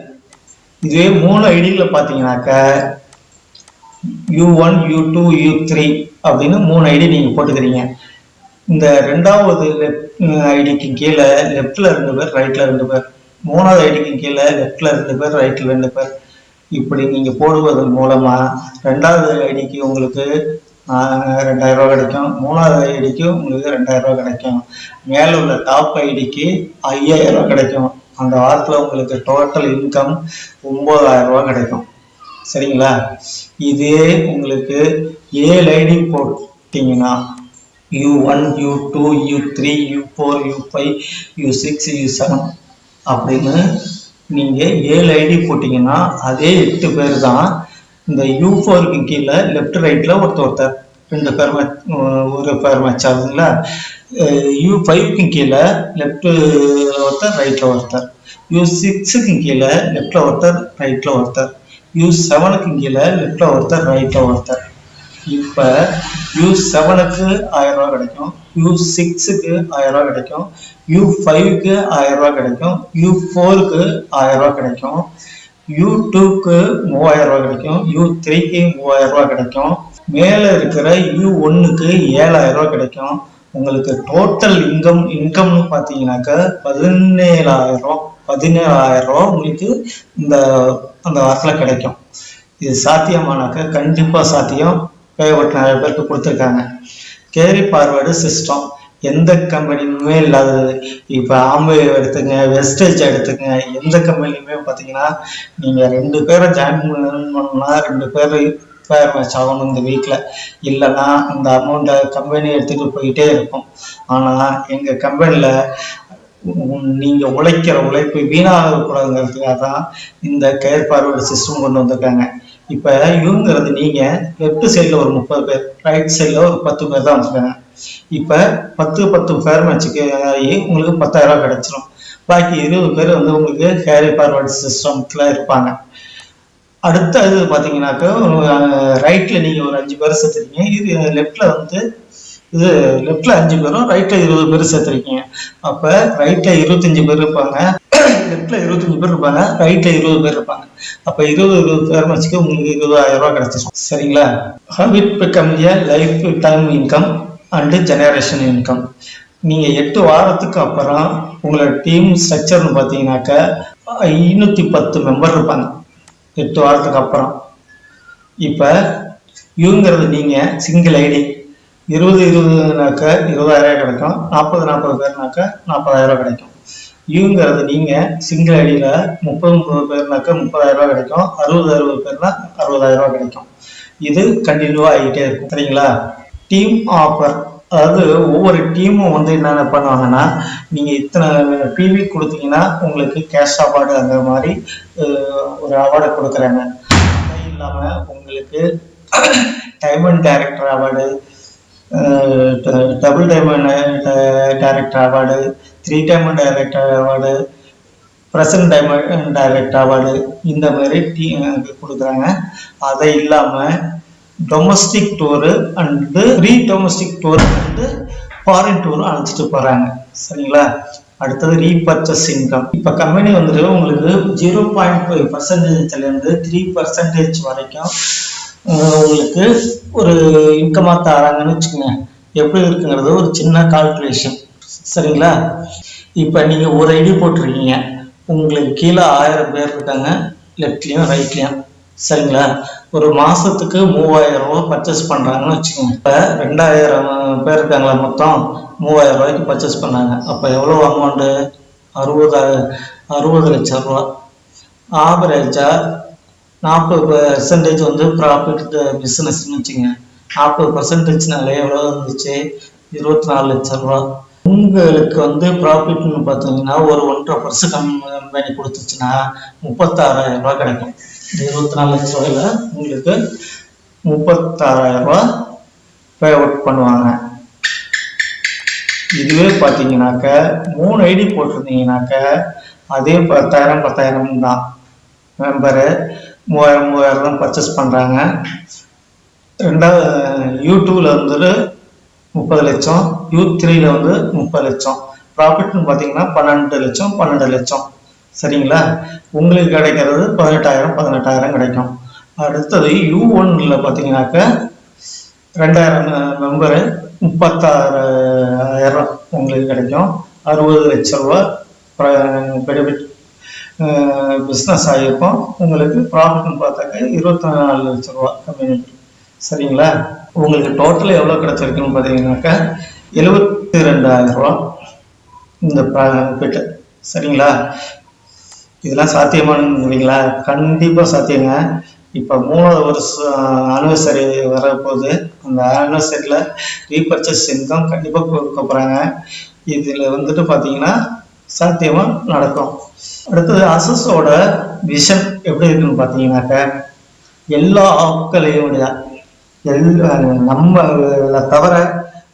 இதுவே மூணு ஐடியில் பார்த்தீங்கனாக்கா U one U two U three அப்படின்னு மூணு ஐடி நீங்கள் போட்டுக்கிறீங்க. இந்த ரெண்டாவது ஐடிக்கு கீழே லெஃப்டில் ரெண்டு பேர் ரைட்டில் ரெண்டு பேர். மூணாவது ஐடிக்கு கீழே லெஃப்டில் ரெண்டு பேர் ரைட்டில் ரெண்டு பேர். இப்படி நீங்கள் போடுவதன் மூலமாக ரெண்டாவது ஐடிக்கு உங்களுக்கு ரெண்டாயிரம் ரூபா கிடைக்கும். மூணாவது ஐடிக்கு உங்களுக்கு ரெண்டாயிரம் ரூபா கிடைக்கும். மேலே உள்ள டாப் ஐடிக்கு ஐயாயிரம் ரூபா கிடைக்கும். அந்த வாரத்தில் உங்களுக்கு டோட்டல் இன்கம் ஒம்பதாயிரம் ரூபா கிடைக்கும். சரிங்களா? இதே உங்களுக்கு ஏழு ஐடி போட்டிங்கன்னா U one U two U three U four U five U six U seven அப்படின்னு நீங்கள் ஏழு ஐடி போட்டிங்கன்னா அதே எட்டு பேர் தான் இந்த யூ ஃபோருக்கு கீழே லெஃப்ட் ரைட்டில் ஒருத்தர் ஒருத்தர். ரெண்டு பேர் ஒரு பேர் மேட்ச் ஆகுதுங்களா யூ ஃபைவ்க்கு கீழே லெஃப்ட் ஒருத்தர் ரைட்டில் ஒருத்தர். யூ சிக்ஸுக்கு கீழே லெஃப்டில் ஒருத்தர் ரைட்டில் ஒருத்தர். யூ செவனுக்கு கீழே லெஃப்டில் ஒருத்தர் ரைட்டில் ஒருத்தர். இப்போ யூ செவனுக்கு ஆயிரம் ரூபா கிடைக்கும். யூ சிக்ஸுக்கு ஆயிரம் கிடைக்கும். யூ ஃபைவ்க்கு ஆயிரம் கிடைக்கும். யூ ஃபோருக்கு ஆயிரம் கிடைக்கும். யூ டூக்கு மூவாயிரம் ரூபா கிடைக்கும். யூ த்ரீக்கு மூவாயிரம் கிடைக்கும். மேலே இருக்கிற யூ ஒன்றுக்கு ஏழாயிரம் ரூபா கிடைக்கும். உங்களுக்கு டோட்டல் இன்கம் இன்கம்னு பார்த்தீங்கன்னாக்க பதினேழாயிரம் பதினேழாயிரம் ரூபா உங்களுக்கு இந்த அந்த வாரத்தில் கிடைக்கும். இது சாத்தியமானாக்க கண்டிப்பாக சாத்தியம். ஏகப்பட்ட நிறைய பேருக்கு கொடுத்துருக்காங்க. கேரி பார்வர்டு சிஸ்டம் எந்த கம்பெனியுமே இல்லாதது. இப்போ ஆம்பே எடுத்துங்க வெஸ்டேஜ் எடுத்துங்க எந்த கம்பெனியுமே பார்த்தீங்கன்னா நீங்கள் ரெண்டு பேரை ஜாயின் பண்ணணும்னா ரெண்டு பேர் பேர் மேட்ச் ஆகணும் இந்த வீக்கில் இல்லைன்னா அந்த அமௌண்ட்டை கம்பெனி எடுத்துகிட்டு போயிட்டே இருக்கும். ஆனால் எங்கள் கம்பெனியில் நீங்கள் உழைக்கிற உழைப்பு வீணாகக்கூடாதுங்கிறதுக்காக தான் இந்த கேர் ஃபார்வர்டு சிஸ்டம் கொண்டு வந்திருக்காங்க. இப்போ இவங்கிறது நீங்கள் லெஃப்ட் சைடில் ஒரு முப்பது பேர் ரைட் சைடில் ஒரு பத்து பேர் தான் வந்திருக்காங்க இப்போ பத்து பத்து பேர் மேட்சுக்கு ஆகி உங்களுக்கு பத்தாயிரம் ரூபாய் கிடைச்சிரும். பாக்கி இருபது பேர் வந்து உங்களுக்கு கேரி ஃபார்வர்ட் சிஸ்டம்ல இருப்பாங்க. அடுத்த இது பார்த்தீங்கன்னாக்கா ரைட்டில் நீங்கள் ஒரு அஞ்சு பேர் சேர்த்துருக்கீங்க. இது லெஃப்டில் வந்து இது லெஃப்டில் அஞ்சு பேரும் ரைட்டில் இருபது பேர் சேர்த்துருக்கீங்க. அப்போ ரைட்டில் இருபத்தஞ்சு பேர் இருப்பாங்க. லெஃப்டில் இருபத்தஞ்சு பேர் இருப்பாங்க ரைட்டில் இருபது பேர் இருப்பாங்க. அப்போ இருபது இருபது பேர் வச்சுக்க உங்களுக்கு இருபதாயிரம் ரூபாய் கிடைச்சிரும். சரிங்களா? Habit become a life time income and generation income நீங்கள் எட்டு வாரத்துக்கு அப்புறம் உங்களோட டீம் ஸ்ட்ரக்சர்னு பார்த்தீங்கன்னாக்கா ஐநூற்றி பத்து மெம்பர் இருப்பாங்க. எட்டு வாரத்துக்கு அப்புறம். இப்போ இவங்கிறது நீங்கள் சிங்கிள் ஐடி இருபது இருபதுனாக்க இருபதாயிரம் கிடைக்கும். நாற்பது நாற்பது பேர்னாக்க நாற்பதாயிரம் கிடைக்கும். யூங்கிறது நீங்கள் சிங்கிள் ஐடியில் முப்பது முப்பது பேர்னாக்கா முப்பதாயிரம் ரூபாய் கிடைக்கும். அறுபது அறுபது பேர்னா அறுபதாயிரம் ரூபாய் கிடைக்கும். இது கண்டினியூவாக ஆகிட்டே இருக்கும். சரிங்களா? டீம் ஆஃபர் அதாவது ஒவ்வொரு டீமும் வந்து என்னென்ன பண்ணுவாங்கன்னா நீங்கள் இத்தனை டிவி கொடுத்தீங்கன்னா உங்களுக்கு கேஷ் அவார்டு அந்த மாதிரி ஒரு அவார்டை கொடுக்குறாங்க. அது இல்லாமல் உங்களுக்கு diamond director award double diamond director award three diamond director award present diamond director award இந்த மாதிரி டீ கொடுக்குறாங்க. அதை இல்லாமல் domestic tour and free domestic tour வந்து ஃபாரின் டூர் அழைச்சிட்டு போகிறாங்க சரிங்களா? அடுத்தது ரீபர்ச்சஸ் இன்கம் இப்போ கம்பெனி வந்துட்டு உங்களுக்கு ஜீரோ பாயிண்ட் ஃபைவ் பர்சன்டேஜ்லேருந்து த்ரீ பர்சன்டேஜ் வரைக்கும் உங்களுக்கு ஒரு இன்கமாக தராங்கன்னு வச்சுக்கோங்க. எப்படி இருக்குங்கிறது ஒரு சின்ன கால்குலேஷன் சரிங்களா? இப்போ நீங்கள் ஒரு ஐடி போட்டிருக்கீங்க. உங்களுக்கு கீழே ஆயிரம் பேர் இருக்காங்க. லெஃப்ட்லேயும் ரைட்லேயும் சரிங்களா? ஒரு மாதத்துக்கு மூவாயிரம் ரூபா பர்ச்சேஸ் பண்ணுறாங்கன்னு வச்சுக்கோங்க. இப்போ ரெண்டாயிரம் பேர் இருக்காங்களா மொத்தம்? மூவாயிரம் ரூபாய்க்கு பர்ச்சேஸ் பண்ணாங்க. அப்போ எவ்வளோ அமௌண்ட்டு அறுபது அறுபது லட்சம் ரூபா. ஆவரேஜாக நாற்பது பெர்சன்டேஜ் வந்து ப்ராஃபிட் பிஸ்னஸ்னு வச்சுங்க நாற்பது பர்சன்டேஜ்னாலே எவ்வளோ இருந்துச்சு இருபத்தி நாலு லட்சம் ரூபா. உங்களுக்கு வந்து ப்ராஃபிட்னு பார்த்தீங்கன்னா ஒரு ஒன்றரை பர்சன்ட் கம்பெனி கொடுத்துச்சுன்னா முப்பத்தாறாயிரம் ரூபாய் கிடைக்கும். இருபத்தி நாலு லட்ச ரூபாயில உங்களுக்கு முப்பத்தாறாயிரம் ரூபாய் பே அவுட் பண்ணுவாங்க. இதுவே பார்த்தீங்கன்னாக்க மூணு ஐடி போட்டிருந்தீங்கன்னாக்க அதே பத்தாயிரம் பத்தாயிரம் தான். மெம்பரு மூவாயிரம் மூவாயிரம் தான் பர்ச்சேஸ் பண்ணுறாங்க ரெண்டாவது யூடியூப்ல வந்துட்டு முப்பது லட்சம். யூ த்ரீல வந்து முப்பது லட்சம். ப்ராஃபிட்னு பார்த்தீங்கன்னா பன்னெண்டு லட்சம் பன்னெண்டு லட்சம். சரிங்களா? உங்களுக்கு கிடைக்கிறது பதினெட்டாயிரம் பதினெட்டாயிரம் கிடைக்கும். அடுத்தது யூ ஒன்ல பார்த்தீங்கன்னாக்க ரெண்டாயிரம் மெம்பரு முப்பத்தாறாயிரம் உங்களுக்கு கிடைக்கும். அறுபது லட்ச ரூபா பெனிஃபிட் பிஸ்னஸ் ஆகியிருக்கும் உங்களுக்கு ப்ராஃபிட்னு பார்த்தாக்க இருபத்தி நாலு லட்ச ரூபா கம்யூனிட்டி சரிங்களா? உங்களுக்கு டோட்டல் எவ்வளோ கிடச்சிருக்குன்னு பார்த்தீங்கன்னாக்கா எழுபத்தி ரெண்டாயிரம் ரூபா இந்த ப்ராஃபிட் சரிங்களா? இதெல்லாம் சாத்தியமானுங்களா கண்டிப்பாக சாத்தியங்க. இப்போ மூணாவது வருஷம் ஆனிவர்சரி வரப்போகுது. அந்த ஆனிவர்சரியில் ரீபர்ச்சேஸ் இன்கம் கண்டிப்பாக கொடுக்க போகிறாங்க இதில் வந்துட்டு பார்த்தீங்கன்னா சாத்தியமாக நடக்கும். அடுத்தது அசஸோட விஷன் எப்படி இருக்குன்னு பார்த்தீங்கன்னாக்க எல்லா ஆட்களையும் விட எல்லா நம்ம தவிர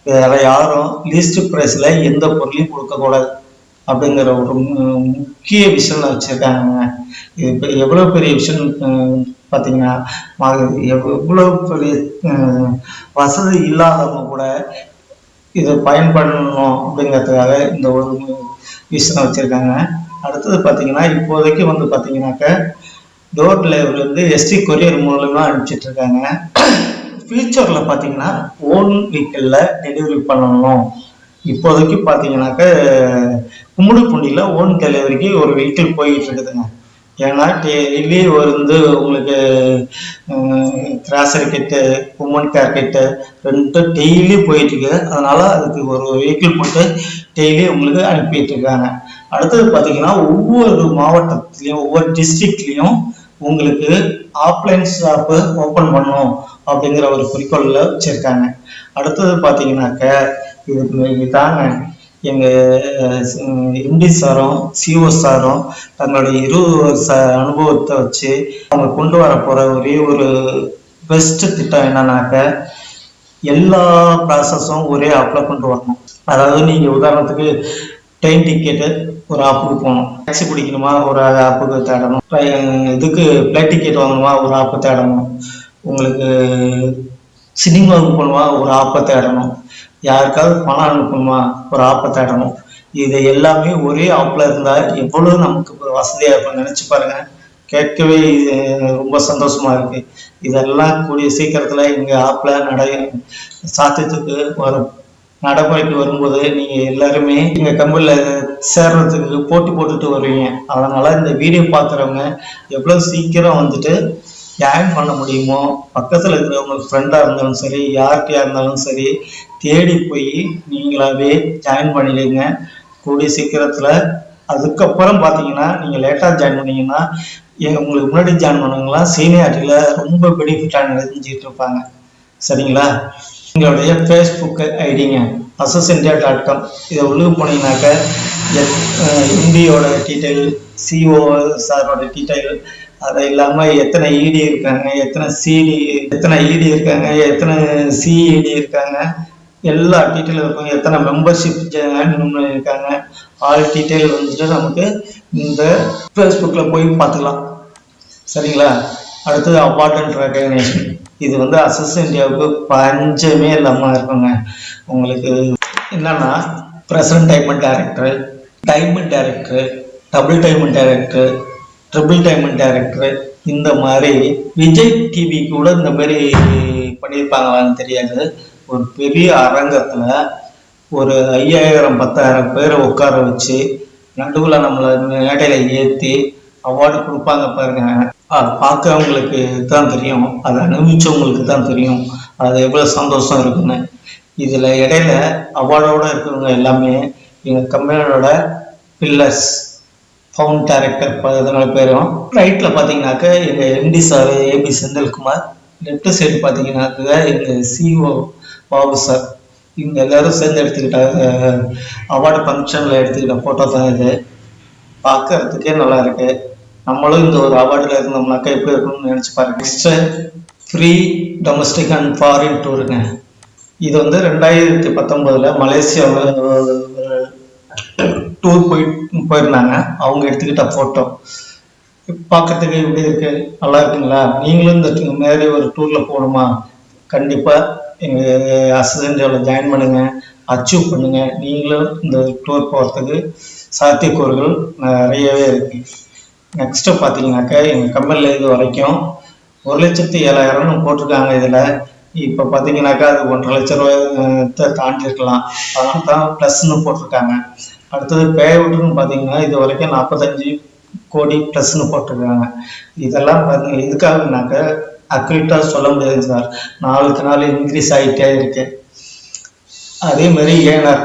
வேற யாரும் லீஸ்ட் ப்ரைஸில் எந்த பொருளையும் கொடுக்கக்கூடாது அப்படிங்கிற ஒரு முக்கிய விஷயம் வச்சுருக்காங்க. இப்போ எவ்வளோ பெரிய விஷயம் பார்த்தீங்கன்னா எவ்வளோ பெரிய வசதி இல்லாதவங்க கூட இதை பயன்படணும் அப்படிங்கிறதுக்காக இந்த ஒரு விஷயம் வச்சுருக்காங்க. அடுத்தது பார்த்தீங்கன்னா இப்போதைக்கு வந்து பார்த்தீங்கன்னாக்க டோர் டெலிவரி வந்து எஸ்டி கொரியர் மூலமாக அனுப்பிச்சிட்ருக்காங்க ஃபியூச்சரில் பார்த்தீங்கன்னா ஓன் வெஹிக்கிளில் டெலிவரி பண்ணணும். இப்போதைக்கு பார்த்தீங்கன்னாக்க கும்முடிப்பூண்டியில் ஓன் டெலிவரிக்கு ஒரு வெஹிக்கிள் போயிட்டு இருக்குதுங்க. ஏன்னா டெய்லி வந்து உங்களுக்கு grocery kit woman care kit ரெண்டும் டெய்லி போயிட்டுருக்கு அதனால் அதுக்கு ஒரு வெஹிக்கிள் போட்டு டெய்லி உங்களுக்கு அனுப்பிட்டு இருக்காங்க. அடுத்தது பார்த்தீங்கன்னா ஒவ்வொரு மாவட்டத்துலேயும் ஒவ்வொரு டிஸ்ட்ரிக்ட்லேயும் உங்களுக்கு ஆஃப்லைன் ஷாப்பு ஓப்பன் பண்ணணும். அப்படிங்கிற ஒரு குறிக்கோளில் வச்சுருக்காங்க. அடுத்தது பார்த்தீங்கன்னாக்க இது தாங்க எங்கள் எம்டி சாரும் சிஓ சாரும் தங்களுடைய இருபது வருஷ அனுபவத்தை வச்சு அவங்க கொண்டு வர போகிற ஒரே ஒரு பெஸ்ட் திட்டம் என்னன்னாக்க எல்லா ப்ராசஸும் ஒரே ஆப்பில் கொண்டு வரணும். அதாவது நீங்கள் உதாரணத்துக்கு ட்ரெயின் டிக்கெட்டு ஒரு ஆப்புக்கு போகணும். டாக்ஸி பிடிக்கணுமா? ஒரு ஆப்புக்கு தேடணும். இதுக்கு ஃப்ளைட் டிக்கெட் வாங்கணுமா? ஒரு ஆப்பை தேடணும். உங்களுக்கு சினிமாவுக்கு போகணுமா ஒரு ஆப்பை தேடணும் யாருக்காவது பணம் அனுப்பணுமா ஒரு ஆப்பை தேடணும் இது எல்லாமே ஒரே ஆப்பில் இருந்தால் எவ்வளோ நமக்கு வசதியாக இருக்கும் நினச்சி பாருங்கள் கேட்கவே இது ரொம்ப சந்தோஷமாக இருக்குது இதெல்லாம் கூடிய சீக்கிரத்தில் எங்கள் ஆப்பில் நடை சாத்தியத்துக்கு வரும். நடைமுறைக்கு வரும்போது நீங்கள் எல்லாருமே எங்கள் கம்பெனியில் சேர்றதுக்கு போட்டி போட்டுட்டு வருவீங்க. அதனால் இந்த வீடியோ பார்க்குறவங்க எவ்வளோ சீக்கிரம் வந்துட்டு ஜாயின் பண்ண முடியுமோ பக்கத்தில் இருக்கிறவங்க ஃப்ரெண்டாக இருந்தாலும் சரி யார்கிட்டயா இருந்தாலும் சரி தேடி போய் நீங்களாகவே ஜாயின் பண்ணிடுங்க. கூடிய சீக்கிரத்தில் அதுக்கப்புறம் பார்த்தீங்கன்னா நீங்கள் லேட்டாக ஜாயின் பண்ணீங்கன்னா எங்க உங்களுக்கு முன்னாடி ஜாயின் பண்ணவங்களாம் சீனியாரிட்டியில் ரொம்ப பெனிஃபிட்டாக நினைஞ்சிட்டு இருப்பாங்க. சரிங்களா? எங்களுடைய ஃபேஸ்புக் ஐடிங்க அசஸ் இந்தியா டாட் காம் இதை உள்ளுக்கு போனீங்கன்னாக்க எம்டியோட டீட்டெயில் சிஓ சாரோட டீட்டெயில் அது இல்லாமல் எத்தனை இடி இருக்காங்க எத்தனை சிடி எத்தனை இடி இருக்காங்க எத்தனை சிஇடி இருக்காங்க எல்லா டீட்டெயிலும் இருக்கும். எத்தனை மெம்பர்ஷிப் இருக்காங்க ஆல் டீட்டெயில் வந்துட்டு நமக்கு இந்த ஃபேஸ்புக்கில் போய் பார்த்துக்கலாம். சரிங்களா? அடுத்தது அவார்ட் ரெக்கக்னேஷன் இது வந்து அசஸ் இந்தியாவுக்கு பஞ்சமே இல்லாமல் இருக்குங்க. உங்களுக்கு என்னன்னா present diamond director diamond director double diamond director triple diamond director இந்த மாதிரி விஜய் டிவி கூட இந்த மாதிரி பண்ணியிருப்பாங்களான்னு தெரியாது. ஒரு பெரிய அரங்கத்தில் ஒரு ஐயாயிரம் பத்தாயிரம் பேரை உட்கார வச்சு நடுவில் நம்மளை மேடையில் ஏற்றி அவார்டு கொடுப்பாங்க பாருங்க. அது பார்க்கறவங்களுக்கு தான் தெரியும். அதை அனுபவிச்சவங்களுக்கு தான் தெரியும். அது எவ்வளோ சந்தோஷம் இருக்குன்னு. இதில் இடையில அவார்டோடு இருக்கிறவங்க எல்லாமே எங்கள் கம்பெனியோட பில்லர்ஸ் ஃபவுண்ட் டேரக்டர் பதினாலு பேரும் ரைட்டில் பார்த்தீங்கன்னாக்க எங்கள் MD sir AB Senthilkumar. Left side பார்த்தீங்கன்னாக்க எங்கள் சிஓ பாபு சார் இவங்க எல்லாரும் சேர்ந்து எடுத்துக்கிட்ட அவார்டு ஃபங்க்ஷனில் எடுத்துக்கிட்ட ஃபோட்டோ தான் இது. பார்க்கறதுக்கே நல்லா இருக்கு. நம்மளும் இந்த ஒரு அவார்டில் இருந்தோம்னாக்கா எப்படி இருக்கணும்னு நினச்சி பாருங்க. Next free domestic and foreign டூருங்க இது வந்து ரெண்டாயிரத்தி பத்தொம்போதில் மலேசியாவில் டூர் போய் போயிருந்தாங்க. அவங்க எடுத்துக்கிட்ட ஃபோட்டோ பார்க்கறதுக்கு எப்படி இருக்கு? நல்லா இருக்குங்களா? நீங்களும் இந்த மாதிரி ஒரு டூர்ல போகணுமா? கண்டிப்பா எங்க அசிஸ்டன்டோட ஜாயின் பண்ணுங்க. அச்சீவ் பண்ணுங்க. நீங்களும் இந்த டூர் போகிறதுக்கு சாத்தியக்கூறுகள் நிறையவே இருக்கு. நெக்ஸ்ட்டு பார்த்தீங்கன்னாக்கா எங்கள் கம்பெனியில் இது வரைக்கும் ஒரு லட்சத்தி ஏழாயிரம்னு போட்டிருக்காங்க இதில். இப்போ பார்த்தீங்கன்னாக்கா அது ஒன்றரை லட்ச ரூபாய் தாண்டி இருக்கலாம் அதனால தான் ப்ளஸ்ன்னு போட்டிருக்காங்க. அடுத்தது பேவுட்டுன்னு பார்த்தீங்கன்னா இது வரைக்கும் நாற்பத்தஞ்சு கோடி ப்ளஸ்ன்னு போட்டிருக்காங்க. இதெல்லாம் பாருங்க எதுக்காகனாக்க அக்யூரேட்டாக சொல்ல முடியாது சார். நாளுக்கு நாள் இன்க்ரீஸ் ஆகிட்டே இருக்கு. அதே மாதிரி ஏனர்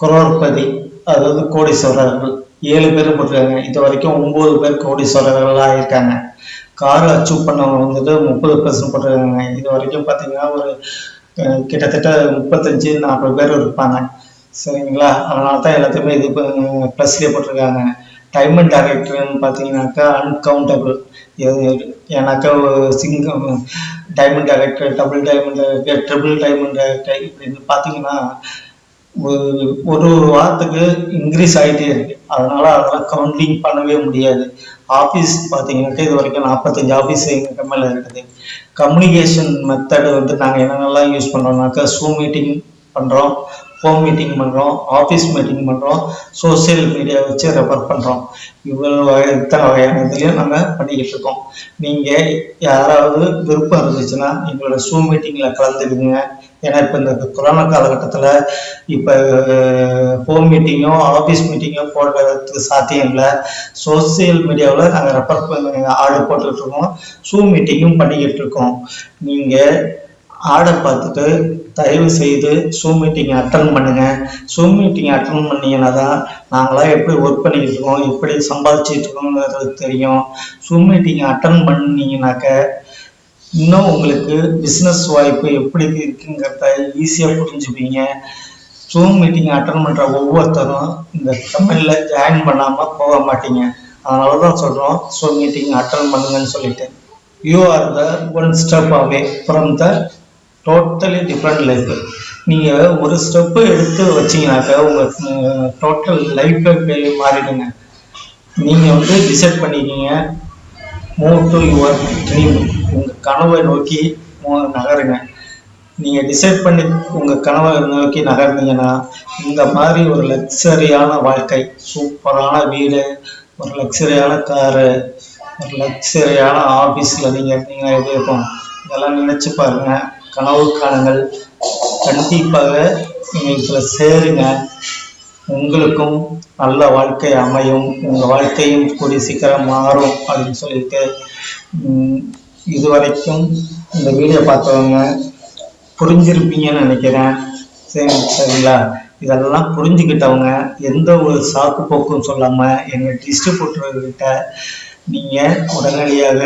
குரோர்பதி அதாவது கோடீஸ்வரர்கள் ஏழு பேர் போட்டிருக்காங்க. இது வரைக்கும் ஒம்பது பேர் கோடீஸ்வரர்களாக இருக்காங்க. கார் அச்சீவ் பண்ணவங்க வந்துட்டு முப்பது பர்சன்ட் போட்டிருக்காங்க. இது வரைக்கும் பார்த்தீங்கன்னா ஒரு கிட்டத்தட்ட முப்பத்தஞ்சு நாற்பது பேர் இருப்பாங்க. சரிங்களா? அதனால தான் எல்லாத்தையுமே இது ப்ளஸ்லேயே போட்டிருக்காங்க. டைமண்ட் டைரக்டர்னு பார்த்தீங்கன்னாக்கா அன்கவுண்டபிள் ஏன்னாக்கா சிங்கம் diamond director double diamond director triple diamond director இப்படின்னு பார்த்தீங்கன்னா ஒரு ஒரு ஒரு வாரத்துக்கு இன்க்ரீஸ் ஆகிட்டே இருக்கு. அதனால அதெல்லாம் கவுண்டிங் பண்ணவே முடியாது. ஆஃபீஸ் பார்த்தீங்கன்னாக்கா இது வரைக்கும் நாற்பத்தஞ்சு ஆஃபீஸ் எங்கள் கம்பெனியில் இருக்குது. கம்யூனிகேஷன் மெத்தடு வந்து நாங்கள் என்னென்னலாம் யூஸ் பண்ணுறோம்னாக்கா ஸூம் மீட்டிங் பண்ணுறோம் ஹோம் மீட்டிங் பண்ணுறோம் ஆஃபீஸ் மீட்டிங் பண்ணுறோம் சோஷியல் மீடியா வச்சு ரெஃபர் பண்ணுறோம் இவ்வளோ வகை இத்தனை வகையான இதுலையும் நாங்கள் பண்ணிக்கிட்டு இருக்கோம். நீங்கள் யாராவது விருப்பம் இருந்துச்சுன்னா எங்களோட ஸூம் மீட்டிங்கில் கலந்துக்குங்க. ஏன்னா இப்போ இந்த கொரோனா காலகட்டத்தில் இப்போ ஹோம் மீட்டிங்கோ ஆஃபீஸ் மீட்டிங்கோ போடுறதுக்கு சாத்தியம் இல்லை. சோசியல் மீடியாவில் நாங்கள் ரெஃபர் ஆர்டர் போட்டுக்கிட்டு இருக்கோம். ஸூம் மீட்டிங்கும் பண்ணிக்கிட்டு இருக்கோம். நீங்கள் ஆர்டர் பார்த்துட்டு தயவு செய்து ஸூம் மீட்டிங் அட்டன் பண்ணுங்கள் ஸூம் மீட்டிங் அட்டன் பண்ணீங்கன்னா தான் நாங்களாம் எப்படி ஒர்க் பண்ணிக்கிட்டு இருக்கோம் எப்படி சம்பாதிச்சிட்டு இருக்கோங்கிறது தெரியும். ஸூம் மீட்டிங் அட்டன் பண்ணிங்கனாக்க இன்னும் உங்களுக்கு பிஸ்னஸ் வாய்ப்பு எப்படி இருக்குங்கிறத ஈஸியாக புரிஞ்சுப்பீங்க. ஸூம் மீட்டிங் அட்டன் பண்ணுற ஒவ்வொருத்தரும் இந்த தமிழில் ஜாயின் பண்ணாமல் போக மாட்டீங்க. அதனால தான் சொல்கிறோம் ஸூம் மீட்டிங் அட்டன் பண்ணுங்கன்னு சொல்லிட்டு. You are the one step away from the totally different life நீங்கள் ஒரு ஸ்டெப்பு எடுத்து வச்சீங்கன்னாக்கா உங்கள் டோட்டல் லைஃபே மாறிடுங்க. நீங்கள் வந்து டிசைட் பண்ணிக்கிங்க. மூவ் டு யுவர் ட்ரீம் உங்கள் கனவை நோக்கி நகருங்க. நீங்கள் டிசைட் பண்ணி உங்கள் கனவை நோக்கி நகர்ந்தீங்கன்னா இந்த மாதிரி ஒரு லக்ஸரியான வாழ்க்கை சூப்பரான வீடு ஒரு லக்ஸரியான காரு ஒரு லக்ஸரியான ஆஃபீஸில் நீங்கள் இருந்தீங்கன்னா எப்படி இருக்கும் இதெல்லாம் நினச்சி பாருங்கள் கனவு காணுங்கள். கண்டிப்பாக நீங்கள் இதில் சேருங்க. உங்களுக்கும் நல்ல வாழ்க்கை அமையும். உங்கள் வாழ்க்கையும் கூடிய சீக்கிரம் மாறும் அப்படின்னு சொல்லிட்டு இது இதுவரைக்கும் இந்த வீடியோ பார்த்தவங்க புரிஞ்சிருப்பீங்கன்னு நினைக்கிறேன். சரி சரிங்களா? இதெல்லாம் புரிஞ்சுக்கிட்டவங்க எந்த ஒரு சாக்கு போக்கும் சொல்லாமல் எங்கள் டிஸ்ட்ரிபியூட்டர்கிட்ட நீங்கள் உடனடியாக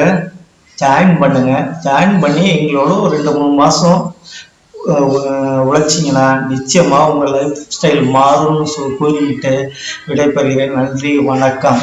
ஜாயின் பண்ணுங்க. ஜாயின் பண்ணி எங்களோட ஒரு ரெண்டு மூணு மாதம் உழைச்சிங்கன்னா நிச்சயமாக உங்கள் லைஃப் ஸ்டைல் மாறும்னு சொல் கூறிக்கிட்டு விடைபெறுகிறேன். நன்றி வணக்கம்.